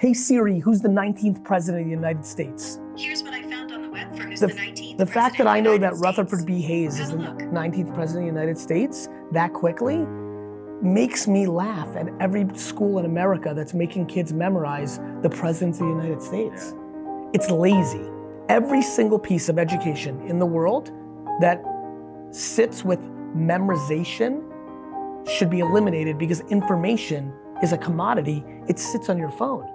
Hey Siri, who's the 19th president of the United States? Here's what I found on the web for who's The, the, 19th. the fact that I know that States. Rutherford B. Hayes is the look. 19th president of the United States that quickly makes me laugh at every school in America that's making kids memorize the presidents of the United States. It's lazy. Every single piece of education in the world that sits with memorization should be eliminated because information is a commodity. It sits on your phone.